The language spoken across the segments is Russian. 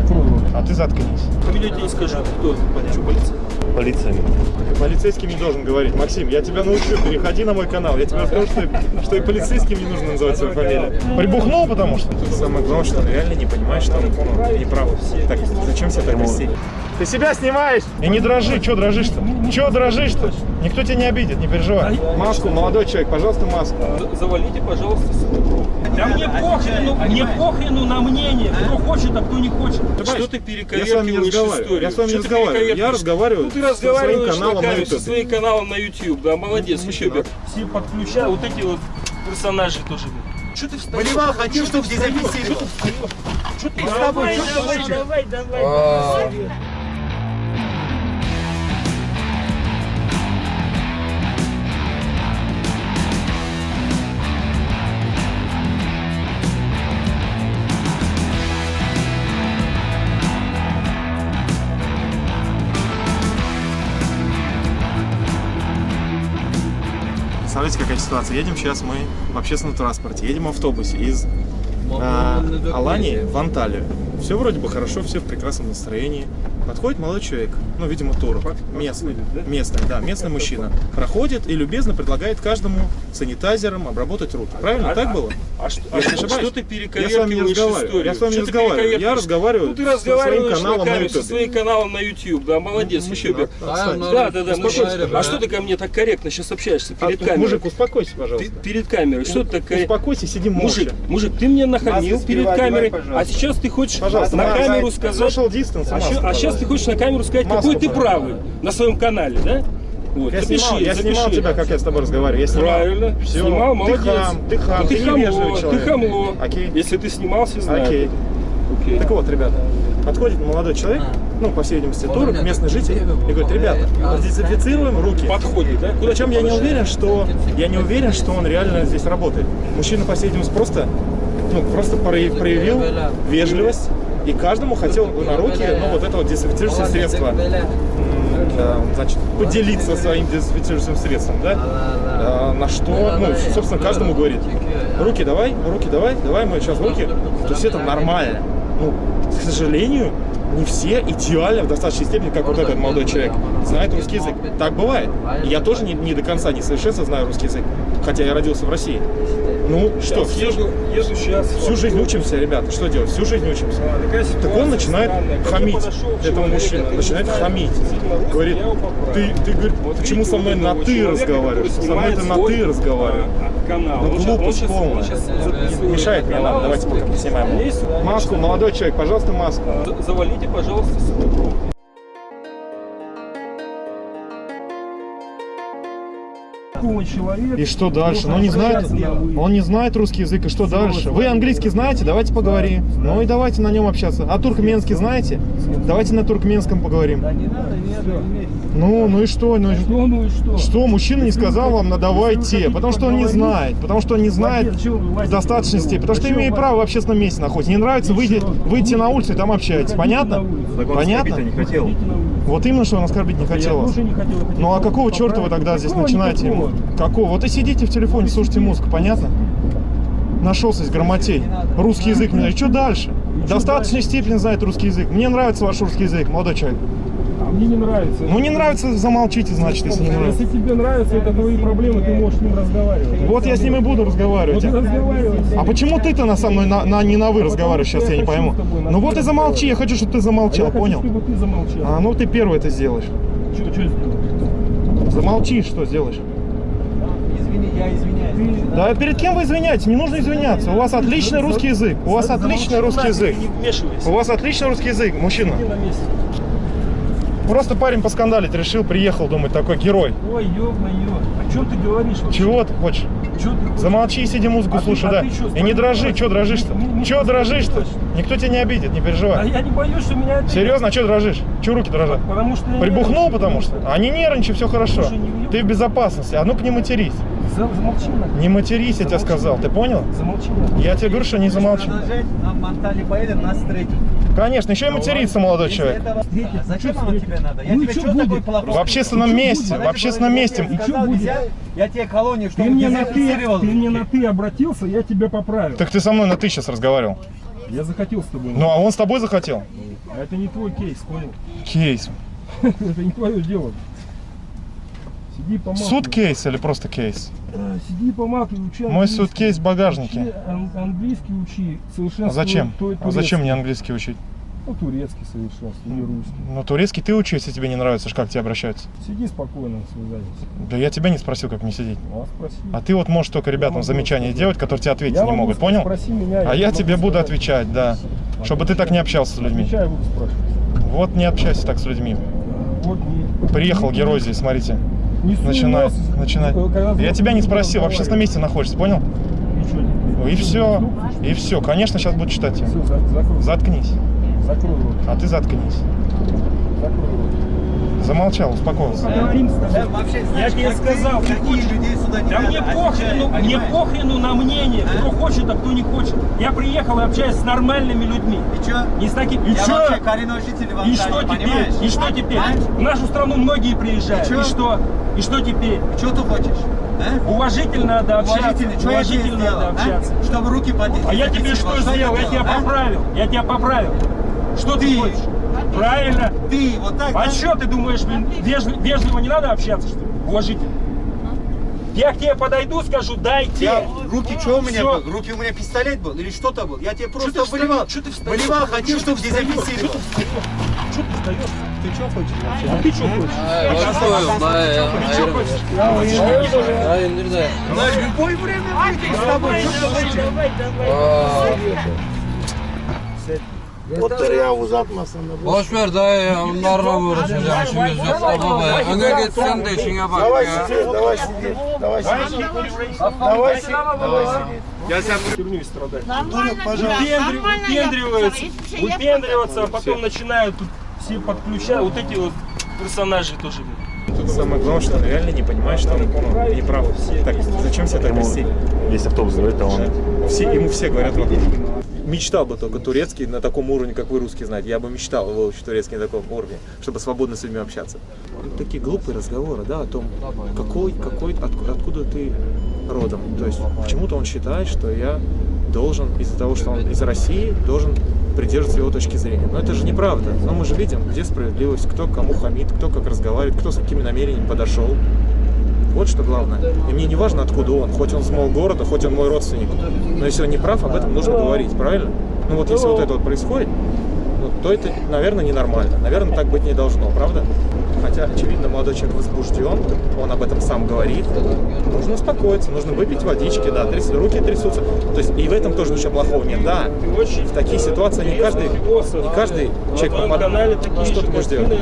Закрой рот. А ты заткнись. Фамилию не скажу. Кто? Что, полиция? Полиция. Полицейским не должен говорить. Максим, я тебя научу, переходи на мой канал. Я тебе расскажу, что, и- что и полицейским не нужно называть свою фамилию. Прибухнул, потому что? Самое главное, что он реально не понимает, что он ну, не прав. Так, зачем себя так вести? Ты себя снимаешь? И не дрожи, что дрожишь-то? Че дрожишь-то? Никто тебя не обидит, не переживай. Маску, молодой человек, пожалуйста, маску. За- Завалите, пожалуйста, Да мне похрену, мне похрену на мнение, кто хочет, а кто не хочет. Что ты Я с вами не перековеркиваешь разговариваю. историю? Я с вами не разговариваю. Я разговариваю Ну ты со своим разговариваешь каналом на на со YouTube. своим каналом на YouTube, да, молодец, Ну, еще бы. Все подключают, вот эти вот персонажи тоже. Что ты встаешь? Поливал, хотел, чтобы дезинфицировал. Что ты тобой, давай, давай, давай, давай. Представляете, какая ситуация? Едем сейчас мы в общественном транспорте, едем в автобусе из э, Алании в Анталию. Все вроде бы хорошо, все в прекрасном настроении. Подходит молодой человек, ну, видимо, турок, местный, местный, да, местный мужчина. Проходит и любезно предлагает каждому санитайзером обработать руки. Правильно, так было? А что, а что, что ты Я с вами не перековеркиваешь разговариваю. Я с вами не разговариваю. Я перековеркиваешь? разговариваю ну, ты со своим разговариваешь каналом на камеру, со YouTube. своим каналом на YouTube, да, молодец, Ну, еще отстань. Да, да, да, мужик, а что ты ко мне так корректно сейчас общаешься А, перед камерой? Мужик, успокойся, пожалуйста. перед камерой, что ты так? Успокойся, сиди молча. Мужик, мужик, ты мне нахамил перед камерой, а сейчас ты хочешь Пожалуйста, на камеру сказать... Social distance, а, маску, а сейчас ты хочешь на камеру сказать, Маску, какой ты правый на своем канале, да? Вот, Я запиши, снимал, я запиши. снимал тебя, как я с тобой разговариваю. Я снимал. Правильно, Все. снимал, молодец. Ты хам, ты хам, Ну, ты, ты хамло, человек. ты хамло. Окей. Если ты снимался, знаю. Окей. Окей. Так вот, ребята, подходит молодой человек, ну, по всей видимости, турок, местный житель, и говорит, ребята, дезинфицируем руки. Подходит, да? Куда Причем я не уверен, что я не уверен, что он реально здесь работает. Мужчина, по всей видимости, просто, ну, просто прояв- проявил вежливость и каждому хотел на руки, ну, вот это вот дезинфицирующее средство. Значит, поделиться своим дезинфицирующим средством, да? А, на что, ну, собственно, каждому говорит, руки давай, руки давай, давай мы сейчас руки. То есть это нормально. Ну, к сожалению, не все идеально в достаточной степени, как вот этот молодой человек, знает русский язык. Так бывает. Я тоже не, не до конца, не совершенно знаю русский язык, хотя я родился в России. Ну, что, Сейчас всю, еду, еду сейчас. всю жизнь учимся, ребята, что делать? Всю жизнь учимся. А, такая Так ситуация он начинает странная. Хамить, подошел этого человек, мужчина, я не начинает хамить. Говорит, я ты, ты говорит, Вот почему со мной на ты разговариваешь? Со мной ты на ты разговариваешь. а, канал. Ну, глупость щас- полная. записывает Мешает мне, ладно, давайте пока поснимаем. Маску, молодой человек, пожалуйста, маску. За- Завалите, пожалуйста, свою человека. И что дальше? Ну не знает, он не знает русский язык, и что дальше? Вы английский знаете? Давайте поговорим. Ну и давайте на нем общаться. А туркменский знаете? Давайте на туркменском поговорим. Ну, ну и что? Ну, что? Ну и что? Что, мужчина не сказал вам, на давайте, потому что он не знает, потому что он не знает в достаточной степени, потому что Зачем имеет право в общественном месте находиться. Не нравится, выйти, выйти на улицу и там общайтесь. Понятно? Понятно? хотел. Вот именно, что он оскорбить не хотел вас. не хотел. Ну а какого черта вы тогда здесь начинаете никакого? Какого? Вот и сидите в телефоне, слушайте музыку, понятно? Нашелся из грамотей. Русский язык не знает. Что дальше? Достаточной степени знает русский язык. Мне нравится ваш русский язык, молодой человек. А мне не нравится. Ну не нравится, замолчите, значит, если не нравится. Если тебе нравится, это твои проблемы, ты можешь с ним разговаривать. Вот я с ним и буду разговаривать. Вот. А почему ты-то на со мной на, на- не на вы разговариваешь сейчас, я не пойму. Ну вот и замолчи, я хочу, чтобы ты замолчал, я хочу, понял? чтобы ты замолчал. А ну ты первый это сделаешь. Что, что сделал? Замолчи, что сделаешь? Извини, я извиняюсь. Да перед кем вы извиняетесь? Не нужно извиняться. У вас отличный русский язык. У вас отличный русский язык. У вас отличный русский язык, мужчина. На. Просто парень поскандалить решил, приехал, думает, такой герой. Ой, ёб-моё. О чем ты говоришь? вообще? Чего ты хочешь? Чё ты хочешь? Замолчи и сиди музыку А ты- слушай, а да. ты чё, И не дрожи, что дрожишь-то? Не- не Че дрожишь-то? Никто тебя не обидит, не А переживай. я не боюсь, что меня это... Серьезно, а что дрожишь? Че руки дрожат? Потому что... я Прибухнул, нервничаю, потому что? А не нервничай, все хорошо. Слушай, Ты в безопасности. А ну-ка не матерись. За- Замолчи. Не матерись, я тебе сказал. Ты понял? Замолчи. Я тебе говорю, что не замолчи. Продолжать, нам в Анталии поедем, нас встретят. Конечно, еще и материться, молодой человек. А зачем оно тебе надо? Я Ну тебе чё что такой? В общественном месте, будет? в общественном месте. Я И сказал, будет? нельзя, Я тебе колонию, Ты чтобы мне, на ты, ты мне на ты обратился, я тебя поправил. Так ты со мной на ты сейчас разговаривал. Я захотел с тобой. Ну, а он с тобой захотел? А это не твой кейс, понял? Кейс. Это не твое дело. Сиди помалкивай. Суд кейс или просто кейс? А, Сиди помалкивай, учи Мой суткейс в багажнике. Учи ан- английский учи, совершенно А зачем? А зачем мне английский учить? Ну, турецкий совершенство, не русский. Ну, турецкий ты учи, если тебе не нравится, как тебе обращаются. Сиди спокойно, связались. Да я тебя не спросил, как мне сидеть. А спроси. А ты вот можешь только ребятам замечания делать, которые тебе ответить не могу могут, понял? Спроси меня. А я тебе буду сказать. отвечать, да. Чтобы ты так не общался с людьми. Отвечаю, буду спрашивать. Вот не общайся так с людьми. Вот не... Приехал герой здесь, смотрите. Э, когда Я тебя не спросил, в общественном разговаривать. месте находишься, понял? И теперь? Ну И все, и все. Конечно, сейчас буду читать закрой. Заткнись. Закрой рот. А ты заткнись. Закрой рот. Замолчал, успокоился. Да, вообще, Я знаешь, тебе как сказал, ты- хочешь- людей сюда не Да надо, мне отвечай, похрену, мне понимаешь? похрену на мнение, кто хочет, а кто не хочет. Я приехал и общаюсь с нормальными людьми. И чё? Не с такими. И Я чё? вообще коренной житель И что теперь? понимаешь? И что теперь? А? В нашу страну многие приезжают. И чё? И что? И что теперь? Что ты хочешь? А? Уважительно надо общаться. Уважительно, что я тебе Уважительно сделал? надо общаться. а? Чтобы руки поднять. А я тебе что сделал? Я тебя а? поправил. Я тебя поправил. Что Ты. хочешь? Правильно. Ты вот так, А да? что ты думаешь, блин, вежли- вежливо не надо общаться, что ли? Уважительно. Я к тебе подойду, скажу, дайте. Я, руки что у меня был? Руки у меня пистолет был или что-то был? Я тебе просто ты встаёшь? болевал. Чё ты встаёшь? болевал, хотел, чтобы встаёшь? дезинфицировал. Что ты встаешь? Ты что хочешь? А ты что хочешь? Ты что хочешь? Ya indir de. На любое время выйти с тобой. Что ты хочешь? Boş ver dayı ya. Onlarla uğraşacağım. İşimiz yok da baba ya. Öne git sen de işine bak ya. Давай сиди, давай сиди. Давай сиди. Я тебя херню страдать. Нормально, Выпендриваются, выпендриваться, а потом начинают тут все подключать. Вот эти вот персонажи тоже. Тут самое главное, что он реально не понимает, что он не прав. Так, зачем себя так вести? Весь автобус говорит, а он... Все, ему все говорят вокруг. Мечтал бы только турецкий на таком уровне, как вы русский знаете. Я бы мечтал выучить турецкий на таком уровне, чтобы свободно с людьми общаться. Такие глупые разговоры, да, о том, какой, какой, отку- откуда ты родом. То есть почему-то он считает, что я должен, из-за того, что он из России, должен придерживаться его точки зрения. Но это же неправда. Но мы же видим, где справедливость, кто кому хамит, кто как разговаривает, кто с какими намерениями подошел. Вот что главное. И мне не важно, откуда он, хоть он с моего города, хоть он мой родственник. Но если он не прав, об этом нужно говорить, правильно? Ну вот если вот это вот происходит, ну, то это, наверное, ненормально. Наверное, так быть не должно, правда? Хотя, очевидно, молодой человек возбужден, он об этом сам говорит. Нужно успокоиться, нужно выпить водички, да, тряс- руки трясутся. То есть и в этом тоже ничего плохого нет, да. В такие ситуации не каждый, не каждый человек попадает. Ну, что ты ты, делать?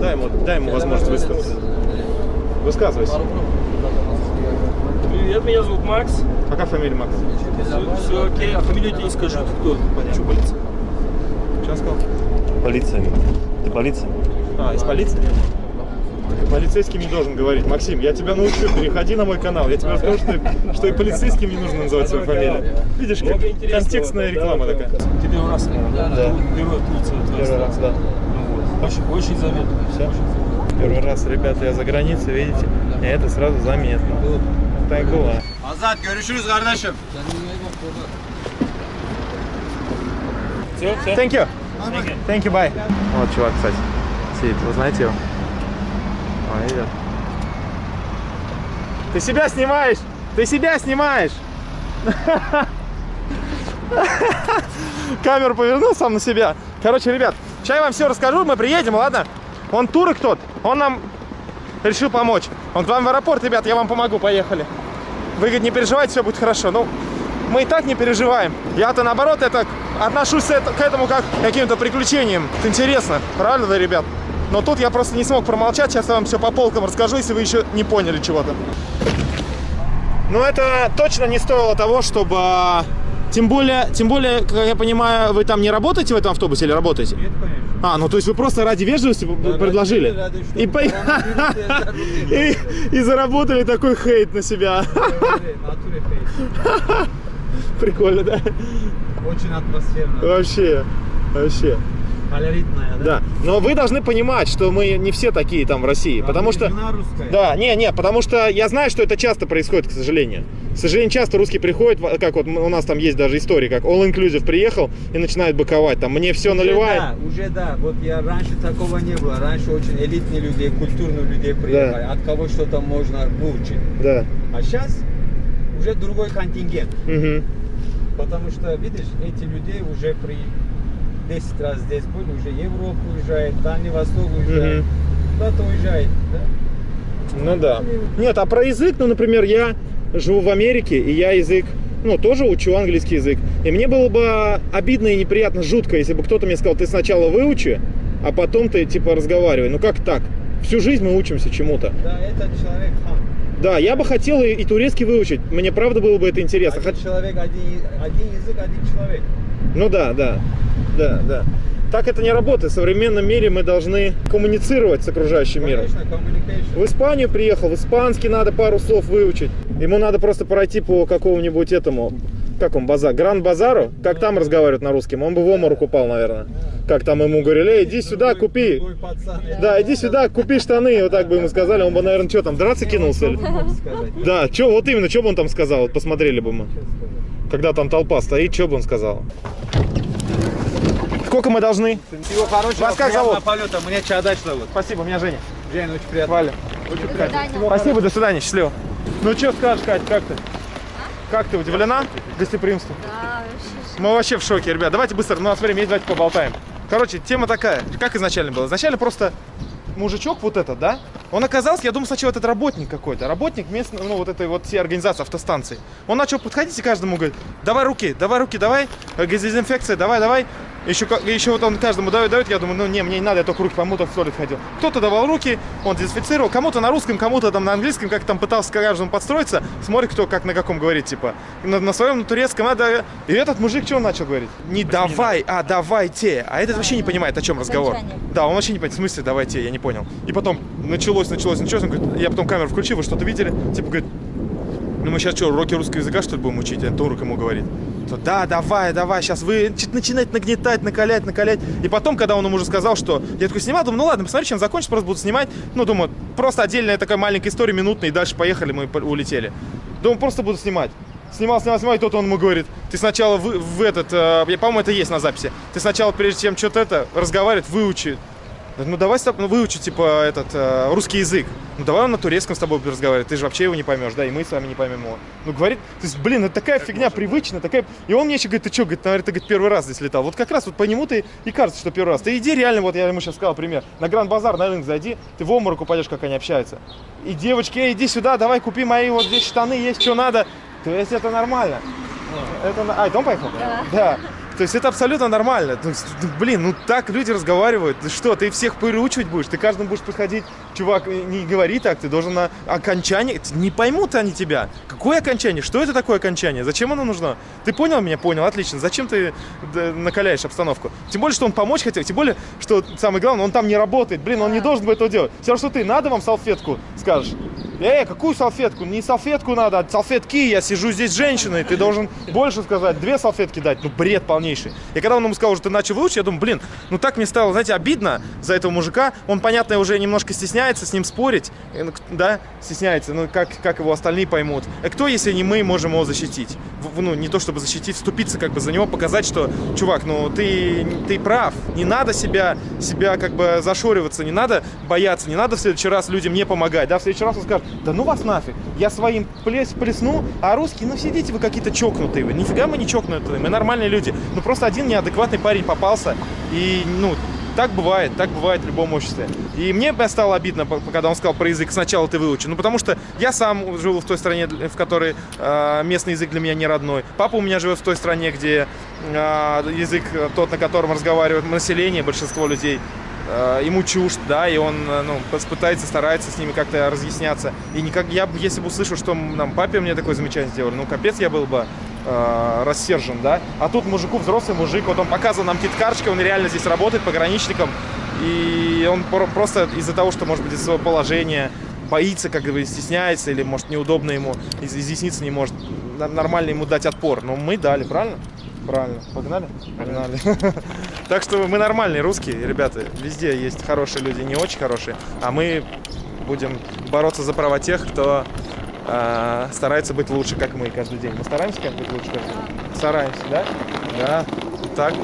Дай ему, дай ему возможность высказаться. Высказывайся. Привет, меня зовут Макс. Какая фамилия Макс? Все, окей, а фамилию тебе не скажу. Кто? Что, полиция? Что сказал? Полиция. Ты полиция? А, из полиции? Ты полицейским не должен говорить. Максим, я тебя научу, переходи на мой канал. Я тебе расскажу, что, что и полицейским не нужно называть свою фамилию. Видишь, как контекстная реклама такая. Ты первый раз, наверное, Да. Первый раз, да. Вот. Очень, очень заметно. Первый раз, ребята, я за границей, видите, и это сразу заметно. Так бывает. Azat görüşürüz kardeşim. Все, все. Thank you. Thank you, bye. Вот чувак, кстати, сидит. Вы знаете его? А, идет. Ты себя снимаешь! Ты себя снимаешь! Камеру повернул сам на себя. Короче, ребят, сейчас я вам все расскажу, мы приедем, ладно? Он турок тот, он нам решил помочь. Он к вам в аэропорт, ребят, я вам помогу, поехали. Вы, говорит, не переживайте, все будет хорошо. Ну, мы и так не переживаем. Я-то, наоборот, это отношусь к этому как к каким-то приключениям. Это интересно, правда, да, ребят? Но тут я просто не смог промолчать, сейчас я вам все по полкам расскажу, если вы еще не поняли чего-то. Ну, это точно не стоило того, чтобы... а, Тем более, тем более, как я понимаю, вы там не работаете в этом автобусе или работаете? А, ну то есть вы просто ради вежливости п- предложили? ради, чтобы И, по- и, и заработали такой хейт на себя. Прикольно, да? Очень атмосферно. Вообще, вообще. Колоритная, да? Да. Но вы должны понимать, что мы не все такие там в России. Потому что... Русская. Да, не, не, потому что я знаю, что это часто происходит, к сожалению. К сожалению, часто русские приходят, как вот у нас там есть даже истории, как All Inclusive приехал и начинает быковать, там, мне все Уже наливает. да, уже да. Вот я раньше такого не было. Раньше очень элитные люди, культурные люди приехали. От кого что-то можно выучить. Да. А сейчас уже другой контингент. Мгм. Потому что, видишь, эти люди уже при 10 раз здесь были, уже Европу уезжает, Дальний Восток уезжает. Куда-то уезжает, да? Ну да. Нет, а про язык, ну, например, я живу в Америке, и я язык, ну, тоже учу английский язык. И мне было бы обидно и неприятно, жутко, если бы кто-то мне сказал, ты сначала выучи, а потом ты, типа, разговаривай. Ну, как так? Всю жизнь мы учимся чему-то. Да, этот человек хам. Да, я бы хотел и, и турецкий выучить. Мне правда было бы это интересно. Один Хот- человек, один, один язык, один человек. Ну да, да, да, да. Так это не работает. В современном мире мы должны коммуницировать с окружающим миром. В Испанию приехал, в испанский надо пару слов выучить. Ему надо просто пройти по какому-нибудь этому, как он, базар, Гранд-базару, как там разговаривают на русском, он бы в оморок упал, наверное. Как там ему говорили, «Эй, иди сюда, купи. Да, иди сюда, купи штаны, вот так бы ему сказали, он бы, наверное, что там, драться кинулся? Да, что, вот именно, что бы он там сказал, вот посмотрели бы мы. Когда там толпа стоит, что бы он сказал? Сколько мы должны? Всего хорошего, Вас как зовут? полета. Меня Чадач зовут. Спасибо, меня Женя. Жень, очень приятно. Валя. Спасибо, до свидания, счастливо. Ну что скажешь, Кать, как ты? Как ты, удивлена гостеприимству? Да, вообще. Мы вообще в шоке, ребят. Давайте быстро, ну, у нас время есть, давайте поболтаем. Короче, тема такая. Как изначально было? Изначально просто мужичок вот этот, да? Он оказался, я думал, сначала этот работник какой-то. Работник местной, ну, вот этой вот всей организации автостанции. Он начал подходить и каждому говорит, давай руки, давай руки, давай. Э, Дезинфекция, давай, давай. Еще, еще вот он каждому дает, дает, я думаю, ну не, мне не надо, я только руки помыл, только в туалет ходил. Кто-то давал руки, он дезинфицировал, кому-то на русском, кому-то там на английском, как там пытался к каждому подстроиться, смотрит, кто как на каком говорит, типа. На, на своем, на турецком, надо... И этот мужик что он начал говорить? Не давай, а давайте. А этот вообще не понимает, о чем разговор. Да, он вообще не понимает, в смысле давайте, я не понял. И потом началось, началось, началось, он говорит, я потом камеру включил, вы что-то видели? Типа, говорит, ну мы сейчас что, уроки русского языка, что ли, будем учить? Турок ему говорит. То, да, давай, давай, сейчас вы чё-то начинает нагнетать, накалять, накалять. И потом, когда он ему уже сказал, что... Я такой снимал, думаю, ну ладно, посмотри, чем закончится, просто буду снимать. Ну, думаю, просто отдельная такая маленькая история, минутная, и дальше поехали, мы улетели. Думаю, просто буду снимать. Снимал, снимал, снимал, и тут он ему говорит, ты сначала в, в этот, э, я, по-моему, это есть на записи, ты сначала, прежде чем что-то это, разговаривать, выучи. Ну давай с тобой, ну, выучи, типа, этот, э, русский язык. Ну давай он на турецком с тобой будет разговаривать, ты же вообще его не поймешь, да, и мы с вами не поймем его. Ну говорит, то есть, блин, это такая фигня привычная, такая... И он мне еще говорит, ты что, говорит, наверное, ты говорит, первый раз здесь летал. Вот как раз вот по нему ты и кажется, что первый раз. Ты иди реально, вот я ему сейчас сказал пример, на Гранд-базар, на рынок зайди, ты в обморок упадешь, как они общаются. И девочки, эй, иди сюда, давай купи мои вот здесь штаны, есть что надо. То есть это нормально. Это... А, это он поехал? Да. Да. То есть это абсолютно нормально. То есть, ну, блин, ну так люди разговаривают. Ты что, ты всех переучивать будешь? Ты каждому будешь подходить, чувак, не говори так, ты должен на окончание. Не поймут они тебя. Какое окончание? Что это такое окончание? Зачем оно нужно? Ты понял меня? Понял, отлично. Зачем ты накаляешь обстановку? Тем более, что он помочь хотел, тем более, что самое главное, он там не работает. Блин, он не должен был этого делать. Все что ты, надо вам салфетку, скажешь. Эй, какую салфетку? Не салфетку надо, а салфетки. Я сижу здесь с женщиной. Ты должен больше сказать. Две салфетки дать. Ну, бред полнейший. И когда он ему сказал, что ты начал выучить, я думаю, блин, ну так мне стало, знаете, обидно за этого мужика. Он, понятно, уже немножко стесняется с ним спорить. Э, ну, Да, стесняется. Ну, как, как его остальные поймут. А кто, если не мы, можем его защитить? Ну, не то чтобы защитить, вступиться как бы за него, показать, что, чувак, ну, ты, ты прав. Не надо себя, себя как бы зашориваться, не надо бояться, не надо в следующий раз людям не помогать. Да, в следующий раз он скажет, да ну вас нафиг, я своим плес, плесну, а русские, ну сидите вы какие-то чокнутые, вы. нифига мы не чокнутые, мы нормальные люди. Ну просто один неадекватный парень попался, и, ну, так бывает, так бывает в любом обществе. И мне стало обидно, когда он сказал про язык, сначала ты выучи. Ну, потому что я сам жил в той стране, в которой э, местный язык для меня не родной. Папа у меня живет в той стране, где э, язык тот, на котором разговаривает население, большинство людей, э, ему чужд, да, и он, э, ну, пытается, старается с ними как-то разъясняться. И никак, я, если бы услышал, что нам папе мне такое замечание сделали, ну, капец, я был бы э, рассержен, да. А тут мужику, взрослый мужик, вот он показывал нам кит-карточки, он реально здесь работает пограничником, и он про- просто из-за того, что, может быть, из своего положения боится, как бы стесняется, или, может, неудобно ему, из- изъясниться не может, нормально ему дать отпор. Но мы дали, правильно? Правильно. Погнали? Погнали. Так что мы нормальные русские, ребята. Везде есть хорошие люди, не очень хорошие. А мы будем бороться за права тех, кто э, старается быть лучше, как мы каждый день. Мы стараемся как быть лучше каждый день? Стараемся, да? Да. Так.